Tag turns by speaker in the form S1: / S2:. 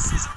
S1: This is